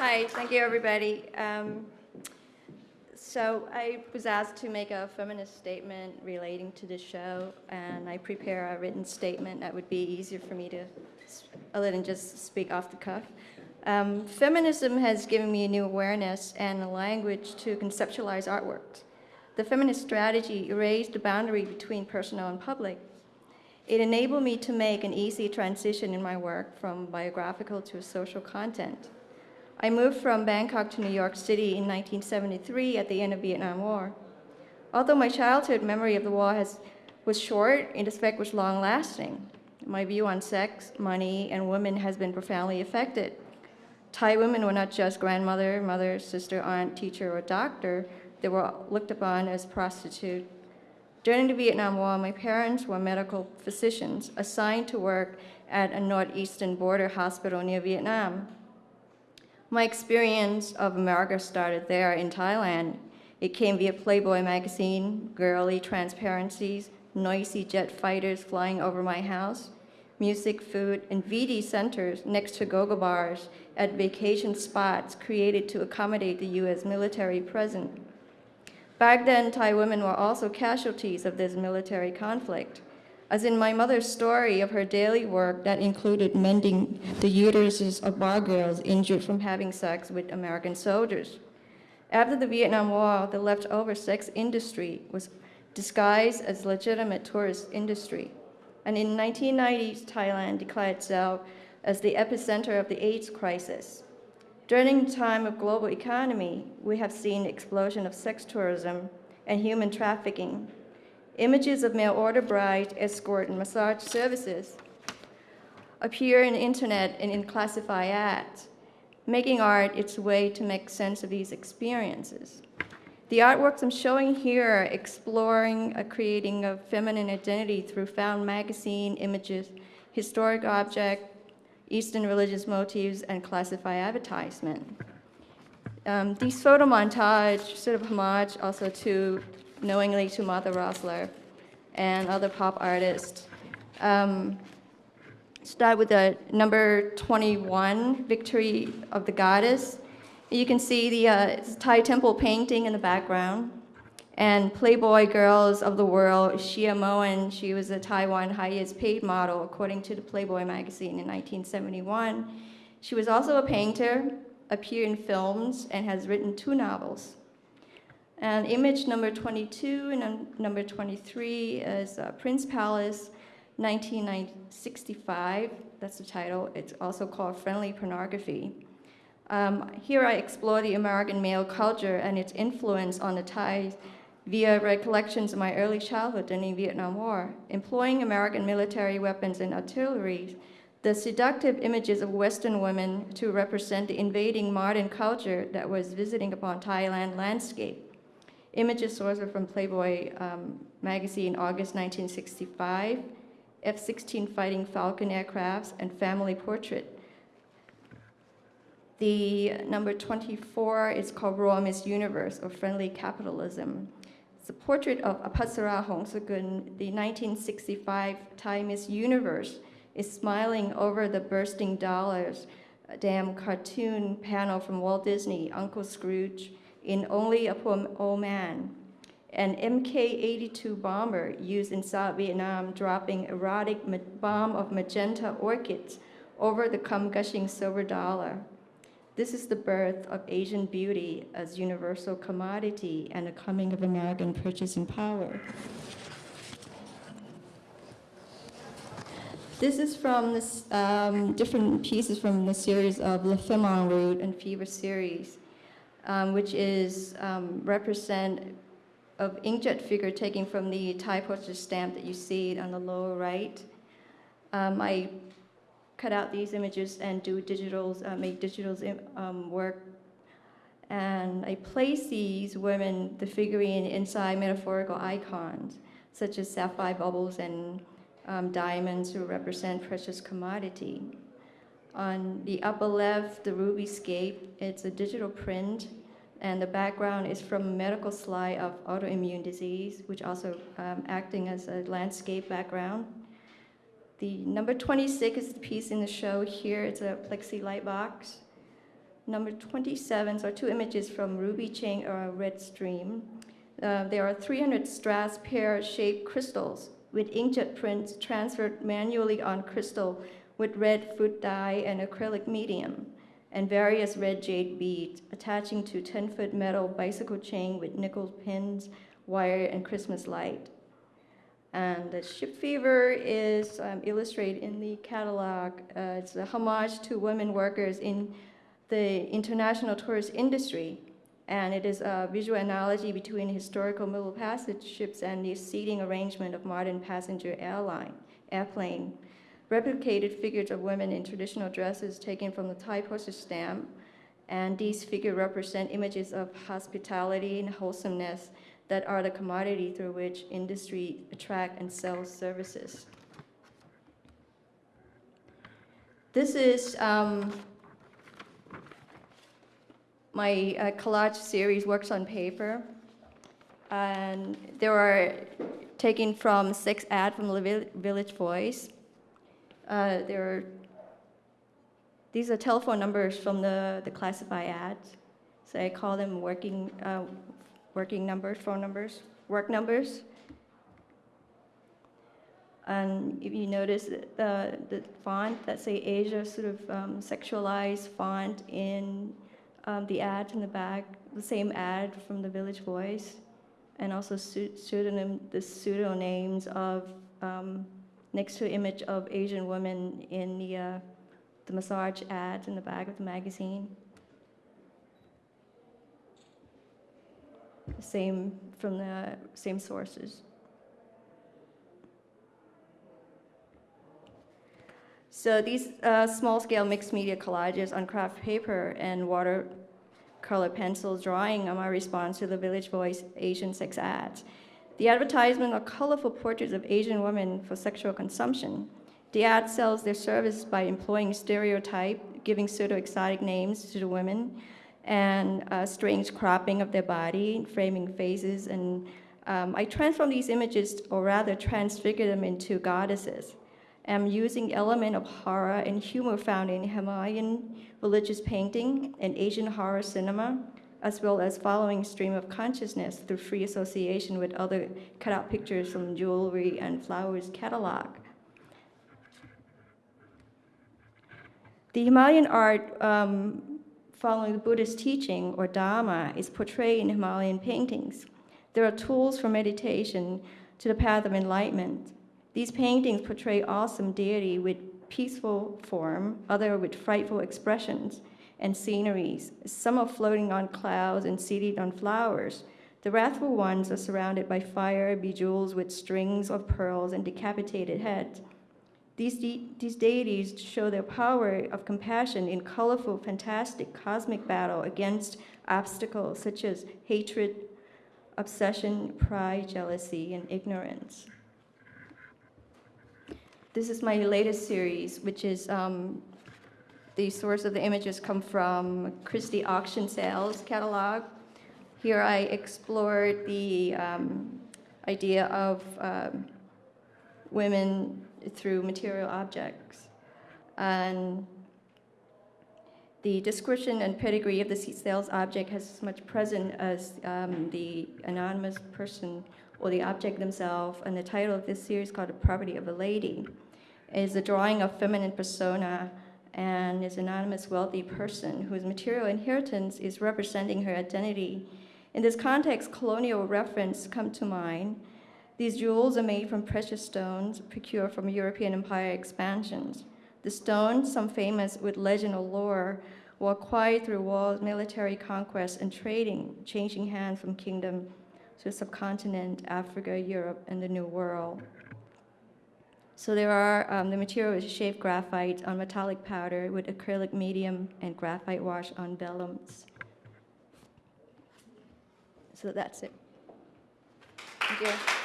Hi, thank you, everybody. Um, so I was asked to make a feminist statement relating to the show, and I prepare a written statement that would be easier for me to, other than just speak off the cuff. Um, feminism has given me a new awareness and a language to conceptualize artwork. The feminist strategy erased the boundary between personal and public. It enabled me to make an easy transition in my work from biographical to social content. I moved from Bangkok to New York City in 1973 at the end of the Vietnam War. Although my childhood memory of the war has, was short, in effect was long-lasting. My view on sex, money, and women has been profoundly affected. Thai women were not just grandmother, mother, sister, aunt, teacher, or doctor. They were looked upon as prostitute. During the Vietnam War, my parents were medical physicians assigned to work at a northeastern border hospital near Vietnam. My experience of America started there in Thailand. It came via Playboy magazine, girly transparencies, noisy jet fighters flying over my house, music, food, and VD centers next to go-go bars at vacation spots created to accommodate the U.S. military presence. Back then, Thai women were also casualties of this military conflict as in my mother's story of her daily work that included mending the uteruses of bar girls injured from having sex with American soldiers. After the Vietnam War, the leftover sex industry was disguised as legitimate tourist industry. And in 1990s, Thailand declared itself as the epicenter of the AIDS crisis. During the time of global economy, we have seen explosion of sex tourism and human trafficking Images of mail order bride, escort, and massage services appear in the internet and in classified ads, making art its way to make sense of these experiences. The artworks I'm showing here are exploring a creating a feminine identity through found magazine images, historic object, Eastern religious motifs, and classified advertisement. Um, these photo montage sort of homage also to knowingly to Martha Rosler and other pop artists. Um, start with the number 21, Victory of the Goddess. You can see the uh, Thai temple painting in the background. And Playboy Girls of the World, Shia Moen, she was a Taiwan highest paid model according to the Playboy magazine in 1971. She was also a painter, appeared in films, and has written two novels. And image number 22 and number 23 is uh, Prince Palace, 1965. That's the title. It's also called Friendly Pornography. Um, here I explore the American male culture and its influence on the Thai via recollections of my early childhood during the Vietnam War. Employing American military weapons and artillery, the seductive images of Western women to represent the invading modern culture that was visiting upon Thailand landscape. Images sourced from Playboy um, magazine, August 1965, F-16 fighting Falcon aircrafts, and family portrait. The number 24 is called Raw Miss Universe, or Friendly Capitalism. It's a portrait of Apasara Hongsagun, the 1965 Thai Miss Universe, is smiling over the bursting dollars, damn cartoon panel from Walt Disney, Uncle Scrooge, in Only a Old Man, an Mk-82 bomber used in South Vietnam dropping erotic bomb of magenta orchids over the cum-gushing silver dollar. This is the birth of Asian beauty as universal commodity and the coming of American purchasing power. This is from this, um, different pieces from the series of Le Femme en Route and Fever series um, which is um, represent of inkjet figure taken from the Thai postage stamp that you see on the lower right. Um, I cut out these images and do digitals, uh, make digitals um, work. And I place these women, the figurine, inside metaphorical icons, such as sapphire bubbles and um, diamonds who represent precious commodity. On the upper left, the ruby scape, it's a digital print, and the background is from a medical slide of autoimmune disease, which also um, acting as a landscape background. The number 26 is the piece in the show here. It's a plexi light box. Number 27 are two images from Ruby Chain or Red Stream. Uh, there are 300 strass pear-shaped crystals with inkjet prints transferred manually on crystal with red food dye and acrylic medium, and various red jade beads attaching to 10-foot metal bicycle chain with nickel pins, wire, and Christmas light. And the ship fever is um, illustrated in the catalog. Uh, it's a homage to women workers in the international tourist industry. And it is a visual analogy between historical Middle Passage ships and the seating arrangement of modern passenger airline, airplane. Replicated figures of women in traditional dresses taken from the Thai postage stamp. And these figures represent images of hospitality and wholesomeness that are the commodity through which industry attract and sells services. This is um, my uh, collage series works on paper. And they were taken from six ads from the Village Voice. Uh, there are, these are telephone numbers from the, the classified ads. So I call them working, uh, working numbers, phone numbers, work numbers. And if you notice the, the font that say Asia, sort of um, sexualized font in um, the ad in the back, the same ad from the Village Voice, and also pseudonym, the pseudonames of um, next to image of Asian women in the uh, the massage ads in the back of the magazine. Same from the same sources. So these uh, small-scale mixed media collages on kraft paper and watercolor pencil drawing are my response to the Village Voice Asian sex ads. The advertisement are colorful portraits of Asian women for sexual consumption. The ad sells their service by employing stereotype, giving pseudo-exotic names to the women, and uh, strange cropping of their body, framing faces, and um, I transform these images, or rather transfigure them into goddesses. I'm using element of horror and humor found in Himalayan religious painting and Asian horror cinema, as well as following stream of consciousness through free association with other cutout pictures from jewelry and flowers catalog. The Himalayan art um, following the Buddhist teaching or Dharma is portrayed in Himalayan paintings. There are tools for meditation to the path of enlightenment. These paintings portray awesome deity with peaceful form, other with frightful expressions and sceneries. Some are floating on clouds and seated on flowers. The wrathful ones are surrounded by fire, bejeweled with strings of pearls and decapitated heads. These, de- these deities show their power of compassion in colorful, fantastic, cosmic battle against obstacles such as hatred, obsession, pride, jealousy, and ignorance. This is my latest series, which is um, the source of the images come from Christie Auction Sales catalog. Here I explored the um, idea of um, women through material objects. And the description and pedigree of the sales object has as much present as um, the anonymous person or the object themselves. And the title of this series called Property of a Lady is a drawing of feminine persona and is an anonymous wealthy person whose material inheritance is representing her identity. In this context, colonial reference come to mind. These jewels are made from precious stones procured from European empire expansions. The stones, some famous with legend or lore, were acquired through wars, military conquest, and trading, changing hands from kingdom to subcontinent, Africa, Europe, and the New World. So there are, um, the material is shaved graphite on metallic powder with acrylic medium and graphite wash on vellums. So that's it. Thank you.